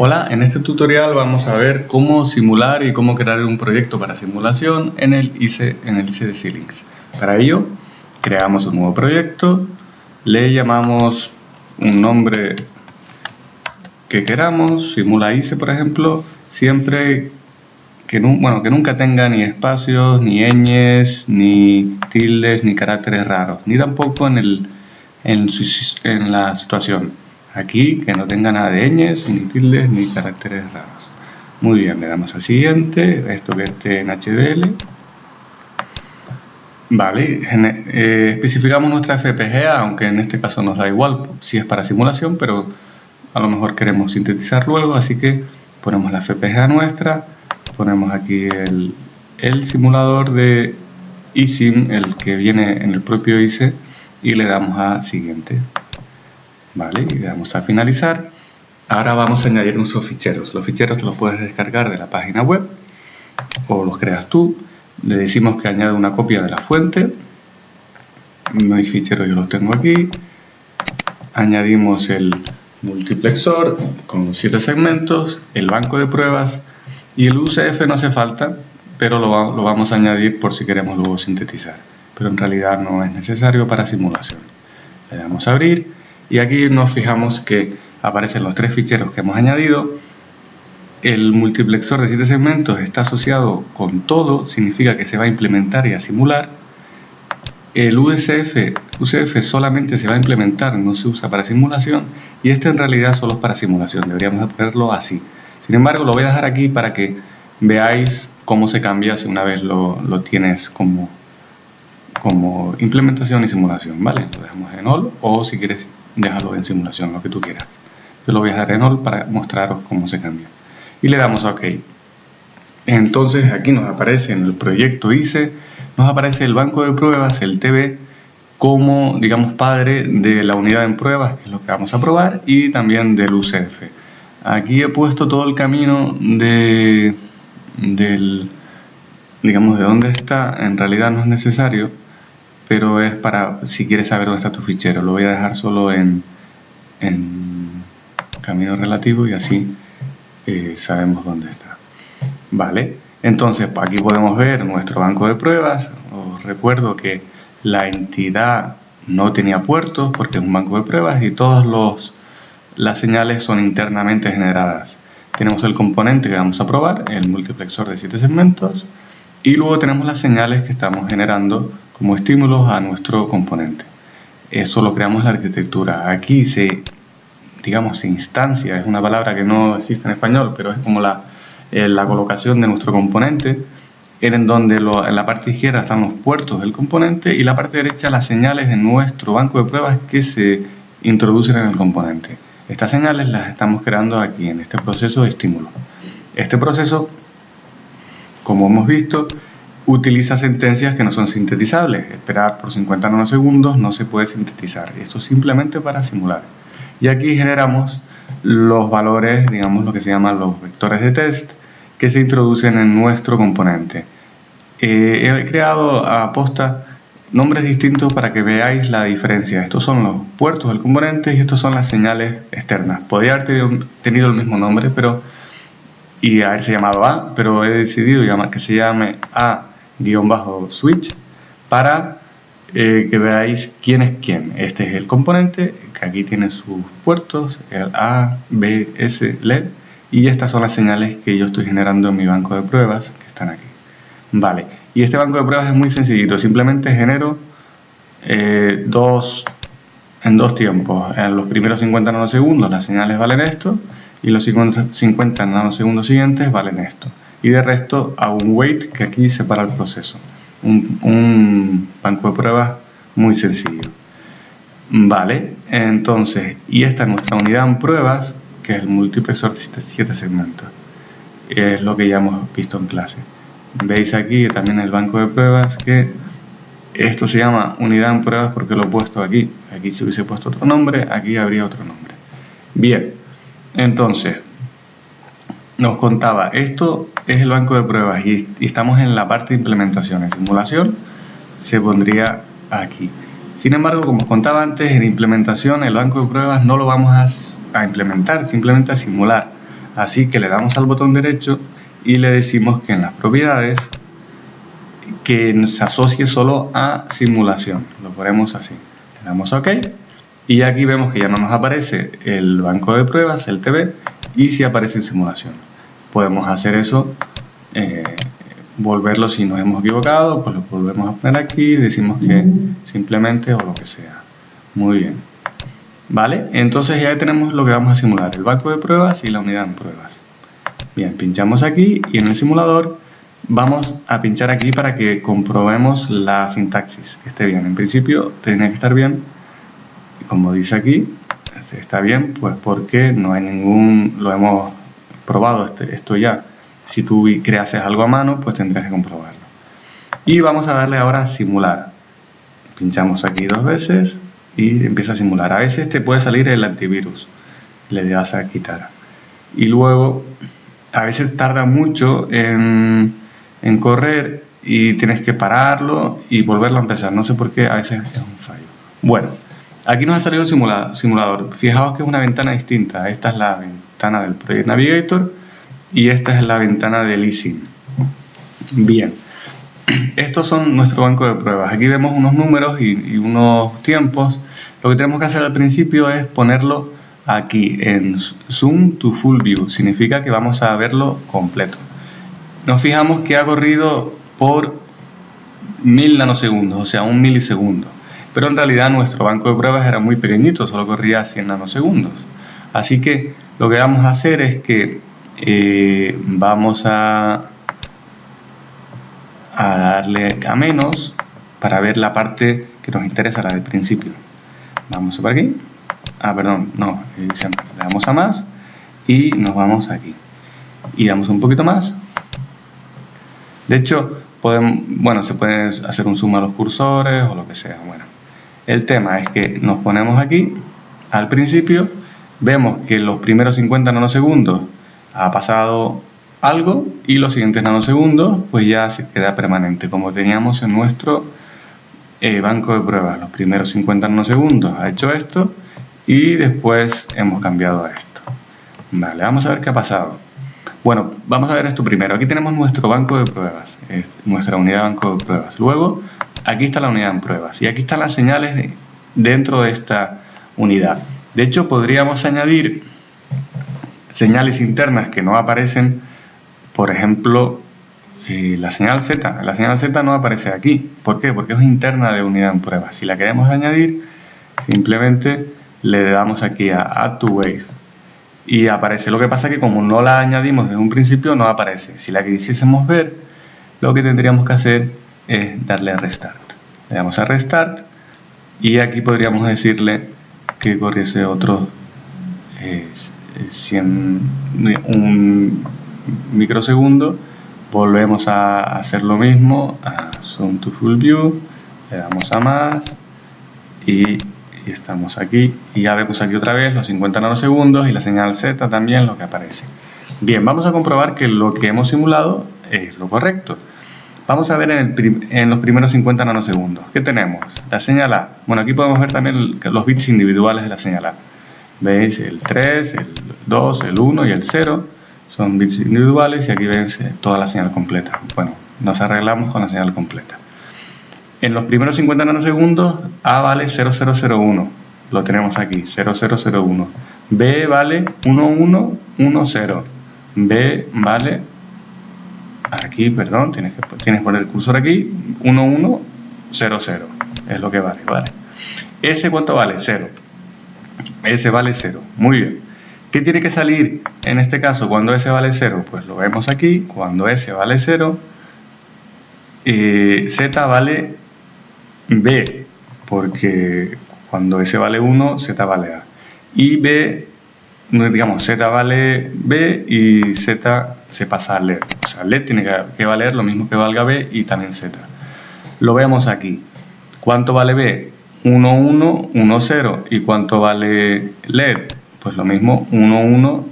Hola, en este tutorial vamos a ver cómo simular y cómo crear un proyecto para simulación en el ICE, en el ICE de Xilinx. Para ello, creamos un nuevo proyecto, le llamamos un nombre que queramos, simula ICE por ejemplo, siempre que, nunca tenga ni espacios, ni ñes, ni tildes, ni caracteres raros, ni tampoco en, en la situación. Aquí que no tenga nada de ñes, ni tildes, ni caracteres raros. Muy bien, le damos a siguiente, esto que esté en HDL. Vale, eh, especificamos nuestra FPGA, aunque en este caso nos da igual si es para simulación, pero a lo mejor queremos sintetizar luego, así que ponemos la FPGA nuestra, ponemos aquí el, el simulador de eSIM, el que viene en el propio ICE, y le damos a siguiente. ¿Vale? Y le damos a finalizar. Ahora vamos a añadir nuestros ficheros. Los ficheros te los puedes descargar de la página web o los creas tú. Le decimos que añade una copia de la fuente. Mis ficheros yo los tengo aquí. Añadimos el multiplexor con 7 segmentos, el banco de pruebas y el UCF no hace falta, pero lo, lo vamos a añadir por si queremos luego sintetizar. Pero en realidad no es necesario para simulación. Le damos a abrir y aquí nos fijamos que aparecen los tres ficheros que hemos añadido. El multiplexor de 7 segmentos está asociado con todo, significa que se va a implementar y a simular. El USF, UCF solamente se va a implementar, no se usa para simulación. Y este en realidad solo es para simulación, deberíamos ponerlo así. Sin embargo, lo voy a dejar aquí para que veáis cómo se cambia si una vez lo, lo tienes como, como implementación y simulación, ¿vale? Lo dejamos en all o si quieres déjalo en simulación, lo que tú quieras. Yo lo voy a dejar en all para mostraros cómo se cambia. Y le damos a OK. Entonces aquí nos aparece en el proyecto ICE, nos aparece el banco de pruebas, el TV, como digamos padre de la unidad en pruebas, que es lo que vamos a probar, y también del UCF. Aquí he puesto todo el camino de, del, digamos, de dónde está, en realidad no es necesario, pero es para si quieres saber dónde está tu fichero. Lo voy a dejar solo en, camino relativo y así eh, sabemos dónde está. Vale, entonces aquí podemos ver nuestro banco de pruebas. Os recuerdo que la entidad no tenía puertos porque es un banco de pruebas y todas las señales son internamente generadas. Tenemos el componente que vamos a probar, el multiplexor de 7 segmentos, y luego tenemos las señales que estamos generando como estímulos a nuestro componente. Eso lo creamos en la arquitectura. Aquí se, digamos, se instancia, es una palabra que no existe en español, pero es como la, eh, colocación de nuestro componente, en donde en la parte izquierda están los puertos del componente y la parte derecha las señales de nuestro banco de pruebas que se introducen en el componente. Estas señales las estamos creando aquí en este proceso de estímulo. Este proceso como hemos visto, utiliza sentencias que no son sintetizables. Esperar por 50 nanosegundos no se puede sintetizar. Esto es simplemente para simular. Y aquí generamos los valores, digamos lo que se llaman los vectores de test, que se introducen en nuestro componente. Eh, he creado a posta nombres distintos para que veáis la diferencia. Estos son los puertos del componente y estos son las señales externas. Podría haber tenido el mismo nombre, pero y haberse llamado A, pero he decidido que se llame A-switch para eh, que veáis quién es quién. Este es el componente, que aquí tiene sus puertos, el A, B, S, LED, y estas son las señales que yo estoy generando en mi banco de pruebas, que están aquí. Vale, y este banco de pruebas es muy sencillito, simplemente genero eh, dos, en dos tiempos. En los primeros 50 nanosegundos las señales valen esto, y los 50 nanosegundos siguientes valen esto. Y de resto a un wait que aquí separa el proceso. Un, banco de pruebas muy sencillo. Vale, entonces, y esta es nuestra unidad en pruebas, que es el multiplexor de 7 segmentos. Es lo que ya hemos visto en clase. Veis aquí también el banco de pruebas que esto se llama unidad en pruebas porque lo he puesto aquí. Aquí se hubiese puesto otro nombre, aquí habría otro nombre. Bien, entonces, nos contaba, esto es el banco de pruebas y, estamos en la parte de implementación. En simulación se pondría aquí. Sin embargo, como os contaba antes, en implementación el banco de pruebas no lo vamos a, implementar, simplemente a simular. Así que le damos al botón derecho y le decimos que en las propiedades que se asocie solo a simulación. Lo ponemos así. Le damos OK y aquí vemos que ya no nos aparece el banco de pruebas, el TV, y si aparece en simulación. Podemos hacer eso, eh, volverlo si nos hemos equivocado, pues lo volvemos a poner aquí, decimos que simplemente o lo que sea. Muy bien. ¿Vale? Entonces ya tenemos lo que vamos a simular, el banco de pruebas y la unidad en pruebas. Bien, pinchamos aquí y en el simulador vamos a pinchar aquí para que comprobemos la sintaxis, que esté bien. En principio tiene que estar bien, como dice aquí, está bien, pues porque no hay ningún, lo hemos probado este, esto ya. Si tú creases algo a mano, pues tendrías que comprobarlo. Y vamos a darle ahora a simular. Pinchamos aquí dos veces y empieza a simular. A veces te puede salir el antivirus, le das a quitar. Y luego, a veces tarda mucho en, en correr y tienes que pararlo y volverlo a empezar. No sé por qué, a veces es un fallo. Bueno, aquí nos ha salido el simulador. Fijaos que es una ventana distinta. Esta es la ventana del Project Navigator y esta es la ventana del leasing. Bien. Estos son nuestro banco de pruebas. Aquí vemos unos números y, unos tiempos. Lo que tenemos que hacer al principio es ponerlo aquí en Zoom to Full View. Significa que vamos a verlo completo. Nos fijamos que ha corrido por mil nanosegundos, o sea, un milisegundo. Pero en realidad nuestro banco de pruebas era muy pequeñito, solo corría 100 nanosegundos. Así que lo que vamos a hacer es que eh, vamos a darle a menos para ver la parte que nos interesa, la del principio. Vamos por aquí. Ah, perdón, no, le damos a más y nos vamos aquí. Y damos un poquito más. De hecho, bueno, se puede hacer un zoom a los cursores o lo que sea. Bueno, el tema es que nos ponemos aquí al principio, vemos que los primeros 50 nanosegundos ha pasado algo y los siguientes nanosegundos pues ya se queda permanente como teníamos en nuestro eh, banco de pruebas. Los primeros 50 nanosegundos ha hecho esto y después hemos cambiado a esto. Vale, vamos a ver qué ha pasado. Bueno, vamos a ver esto primero. Aquí tenemos nuestro banco de pruebas nuestra unidad de banco de pruebas. Luego aquí está la unidad en pruebas y aquí están las señales dentro de esta unidad de hecho podríamos añadir señales internas que no aparecen por ejemplo, eh, la señal Z. La señal Z no aparece aquí. ¿Por qué? Porque es interna de unidad en prueba. Si la queremos añadir, simplemente le damos aquí a Add to Wave y aparece. Lo que pasa es que como no la añadimos desde un principio, no aparece. Si la quisiésemos ver, lo que tendríamos que hacer es darle a Restart. Le damos a Restart y aquí podríamos decirle que corriese otro 100, eh, un microsegundo. Volvemos a hacer lo mismo a zoom to full view le damos a más y, estamos aquí. Y ya vemos aquí otra vez los 50 nanosegundos y la señal Z también lo que aparece. Bien, vamos a comprobar que lo que hemos simulado es lo correcto vamos a ver en, los primeros 50 nanosegundos ¿qué tenemos? la señal A bueno, aquí podemos ver también los bits individuales de la señal A veis el 3, el 2, el 1 y el 0 son bits individuales y aquí ven toda la señal completa. Bueno, nos arreglamos con la señal completa. En los primeros 50 nanosegundos A vale 0001, lo tenemos aquí, 0001. B vale 1110, B vale, aquí, perdón, tienes que, tienes poner el cursor aquí, 1100, es lo que vale, ¿vale? ¿S cuánto vale? 0. S vale 0, muy bien. ¿Qué tiene que salir en este caso cuando S vale 0? Pues lo vemos aquí, cuando S vale 0, eh, Z vale B, porque cuando S vale 1, Z vale A. Y B, digamos, Z vale B y Z se pasa a LED. O sea, LED tiene que valer lo mismo que valga B y también Z. Lo vemos aquí. ¿Cuánto vale B? 1, 1, 1, 0. ¿Y cuánto vale LED? pues lo mismo 1, 1,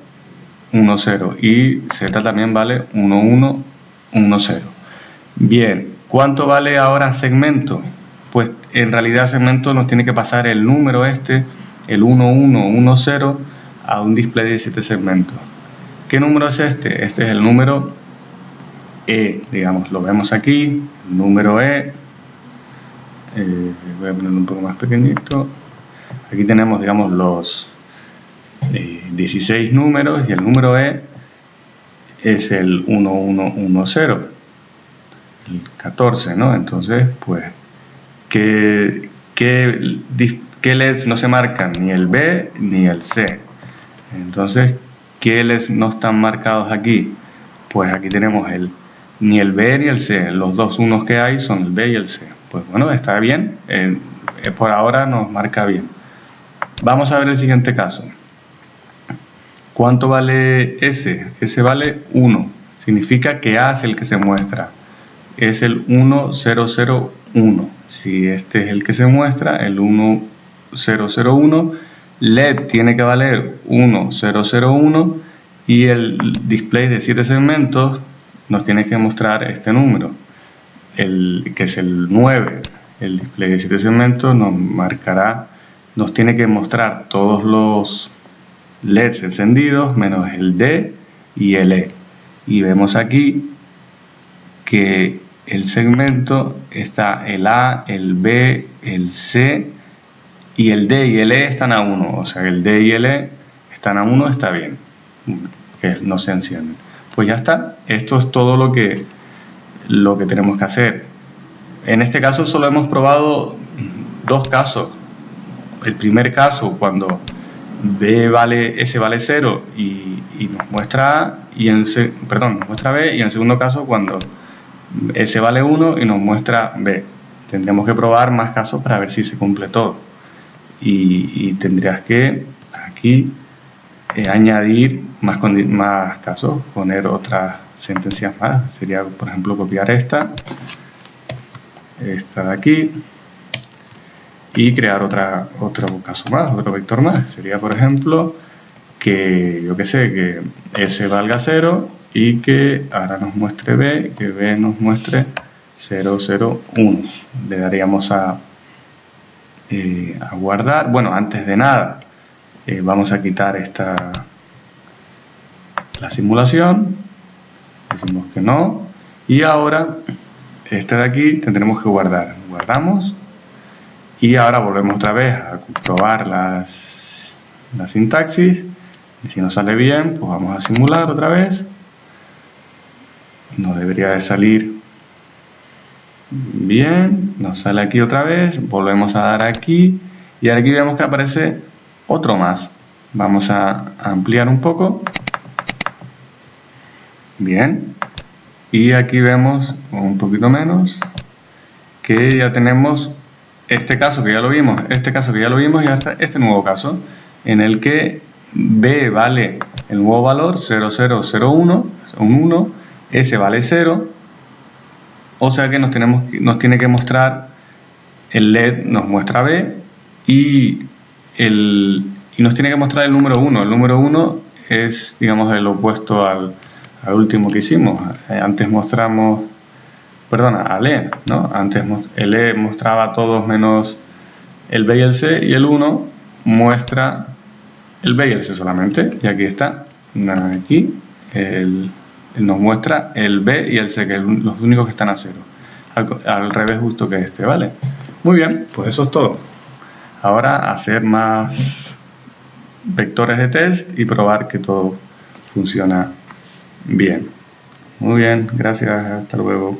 1, 0 y z también vale 1, 1, 1, 0. Bien, ¿cuánto vale ahora segmento? Pues en realidad segmento nos tiene que pasar el número este, el 1, 1, 1, 0, a un display de 7 segmentos. ¿Qué número es este? Este es el número E, digamos, lo vemos aquí, número E. Eh, voy a ponerlo un poco más pequeñito. Aquí tenemos, digamos, los 16 eh, números y el número E es el 1110, el 14, ¿no? Entonces, pues, ¿qué, qué, qué LEDs no se marcan? Ni el B ni el C. Entonces, ¿qué LEDs no están marcados aquí? Pues aquí tenemos el ni el B ni el C. Los dos unos que hay son el B y el C. Pues bueno, está bien. Eh, por ahora nos marca bien. Vamos a ver el siguiente caso. ¿Cuánto vale S? S vale 1. Significa que A es el que se muestra. Es el 1001. Si este es el que se muestra, el 1001, LED tiene que valer 1001 y el display de 7 segmentos nos tiene que mostrar este número, el, que es el 9. El display de 7 segmentos nos marcará nos tiene que mostrar todos los LEDs encendidos menos el D y el E. Y vemos aquí que el segmento está el A, el B, el C y el D y el E están a 1. O sea, el D y el E están a 1, está bien. Que no se encienden. Pues ya está. Esto es todo lo que, lo que tenemos que hacer. En este caso solo hemos probado dos casos el primer caso cuando B vale, S vale 0 y, nos muestra A, y en, perdón, nos muestra B, y en el segundo caso cuando S vale 1 y nos muestra B. Tendríamos que probar más casos para ver si se cumple todo. Y, tendrías que aquí eh, añadir más, más casos, poner otras sentencias más. Sería, por ejemplo, copiar esta, esta de aquí, y crear otra, otro caso más, otro vector más. Sería, por ejemplo, que yo que sé, que S valga 0 y que ahora nos muestre B, que B nos muestre 0, 0, 1. Le daríamos a, eh, a guardar. Bueno, antes de nada, eh, vamos a quitar esta la simulación. Decimos que no. Y ahora, este de aquí tendremos que guardar. Guardamos y ahora volvemos otra vez a comprobar las, la sintaxis. Y si no sale bien, pues vamos a simular otra vez. No debería de salir bien. Nos sale aquí otra vez. Volvemos a dar aquí. Y aquí vemos que aparece otro más. Vamos a ampliar un poco. Bien. Y aquí vemos un poquito menos que ya tenemos este caso que ya lo vimos, este caso que ya lo vimos y hasta este nuevo caso en el que B vale el nuevo valor 0001, un 1, S vale 0, o sea que nos, tenemos, nos tiene que mostrar el LED nos muestra B y, el, y nos tiene que mostrar el número 1. El número 1 es, digamos, el opuesto al, al último que hicimos. Antes mostramos perdona, al E, ¿no? Antes el E mostraba todos menos el B y el C y el 1 muestra el B y el C solamente. Y aquí está, aquí, el, nos muestra el B y el C, que los únicos que están a cero. Al, revés justo que este, ¿vale? Muy bien, pues eso es todo. Ahora hacer más vectores de test y probar que todo funciona bien. Muy bien, gracias, hasta luego.